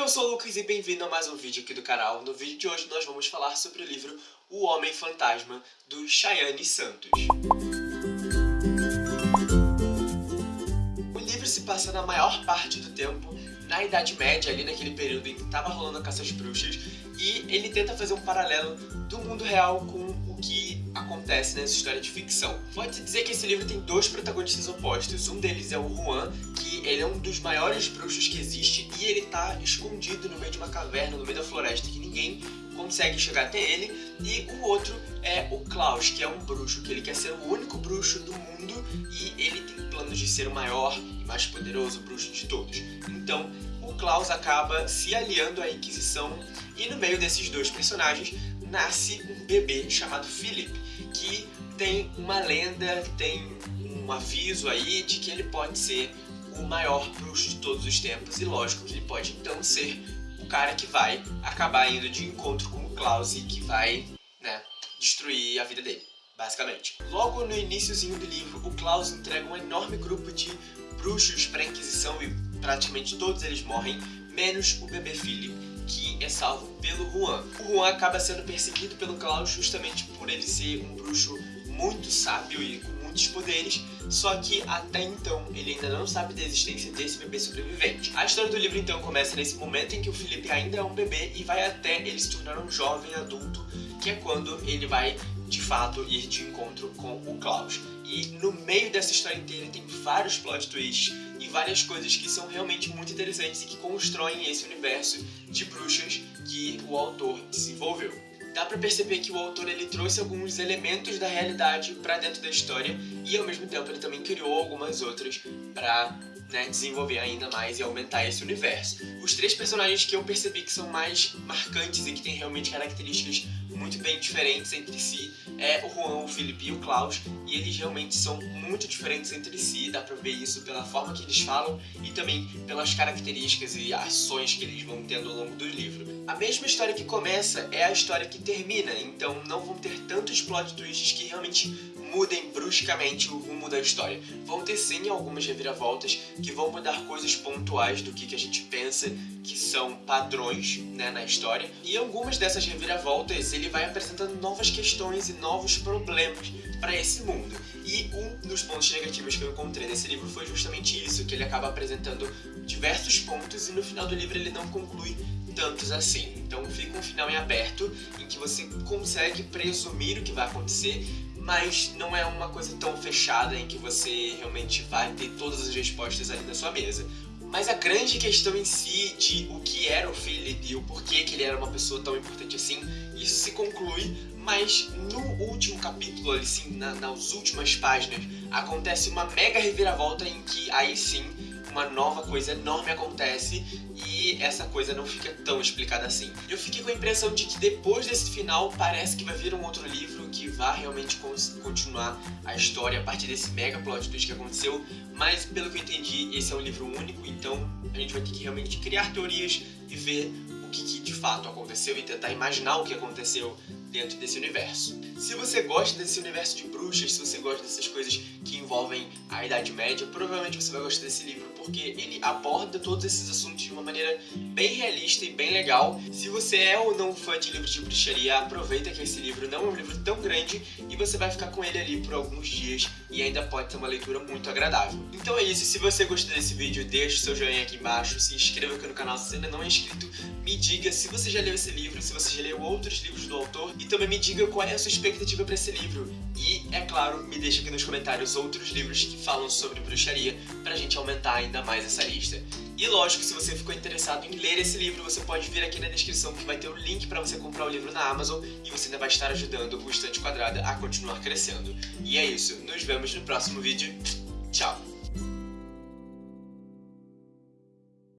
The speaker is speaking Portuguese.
eu sou o Lucas e bem-vindo a mais um vídeo aqui do canal. No vídeo de hoje nós vamos falar sobre o livro O Homem Fantasma, do Chayane Santos. O livro se passa na maior parte do tempo na Idade Média, ali naquele período em que estava rolando a caça às bruxas, e ele tenta fazer um paralelo do mundo real com o que acontece nessa história de ficção. Pode-se dizer que esse livro tem dois protagonistas opostos. Um deles é o Juan, que ele é um dos maiores bruxos que existe e ele tá escondido no meio de uma caverna, no meio da floresta, que ninguém consegue chegar até ele. E o outro é o Klaus, que é um bruxo, que ele quer ser o único bruxo do mundo e ele tem planos de ser o maior e mais poderoso bruxo de todos. Então, o Klaus acaba se aliando à Inquisição e no meio desses dois personagens nasce um bebê chamado Philip, que tem uma lenda, tem um aviso aí de que ele pode ser o maior bruxo de todos os tempos e lógico que ele pode então ser o cara que vai acabar indo de encontro com o Klaus e que vai, né, destruir a vida dele, basicamente. Logo no iníciozinho do livro, o Klaus entrega um enorme grupo de bruxos para a Inquisição e praticamente todos eles morrem, menos o bebê Philip que é salvo pelo Juan. O Juan acaba sendo perseguido pelo Klaus justamente por ele ser um bruxo muito sábio e com muitos poderes, só que até então ele ainda não sabe da existência desse bebê sobrevivente. A história do livro então começa nesse momento em que o Felipe ainda é um bebê e vai até ele se tornar um jovem adulto, que é quando ele vai de fato ir de encontro com o Klaus. E no meio dessa história inteira tem vários plot twists e várias coisas que são realmente muito interessantes e que constroem esse universo de bruxas que o autor desenvolveu. Dá pra perceber que o autor ele trouxe alguns elementos da realidade para dentro da história e ao mesmo tempo ele também criou algumas outras para né, desenvolver ainda mais e aumentar esse universo. Os três personagens que eu percebi que são mais marcantes e que têm realmente características muito bem diferentes entre si é o O Felipe e o Klaus, e eles realmente são muito diferentes entre si, dá pra ver isso pela forma que eles falam e também pelas características e ações que eles vão tendo ao longo do livro. A mesma história que começa é a história que termina, então não vão ter tantos plot twists que realmente mudem bruscamente o rumo da história. Vão ter sim algumas reviravoltas que vão mudar coisas pontuais do que, que a gente pensa que são padrões né, na história. E algumas dessas reviravoltas ele vai apresentando novas questões e novos problemas para esse mundo. E um dos pontos negativos que eu encontrei nesse livro foi justamente isso, que ele acaba apresentando diversos pontos e no final do livro ele não conclui tantos assim. Então fica um final em aberto, em que você consegue presumir o que vai acontecer, mas não é uma coisa tão fechada em que você realmente vai ter todas as respostas ali na sua mesa. Mas a grande questão em si de o que era o Philip e o porquê que ele era uma pessoa tão importante assim, isso se conclui, mas no último capítulo, assim, na, nas últimas páginas, acontece uma mega reviravolta em que aí sim uma nova coisa enorme acontece e essa coisa não fica tão explicada assim. Eu fiquei com a impressão de que depois desse final parece que vai vir um outro livro que vai realmente continuar a história a partir desse mega plot twist que aconteceu, mas pelo que eu entendi, esse é um livro único, então a gente vai ter que realmente criar teorias e ver o que, que de fato aconteceu e tentar imaginar o que aconteceu dentro desse universo. Se você gosta desse universo de bruxas, se você gosta dessas coisas que envolvem a Idade Média, provavelmente você vai gostar desse livro porque ele aborda todos esses assuntos de uma maneira bem realista e bem legal. Se você é ou não fã de livros de bruxaria, aproveita que esse livro não é um livro tão grande e você vai ficar com ele ali por alguns dias e ainda pode ter uma leitura muito agradável. Então é isso, se você gostou desse vídeo, deixa o seu joinha aqui embaixo, se inscreva aqui no canal se ainda não é inscrito, me diga se você já leu esse livro, se você já leu outros livros do autor e também me diga qual é a sua expectativa para esse livro. E, é claro, me deixa aqui nos comentários outros livros que falam sobre bruxaria pra gente aumentar ainda mais essa lista. E lógico, se você ficou interessado em ler esse livro, você pode vir aqui na descrição que vai ter o link para você comprar o livro na Amazon e você ainda vai estar ajudando o Estante Quadrada a continuar crescendo. E é isso, nos vemos no próximo vídeo. Tchau!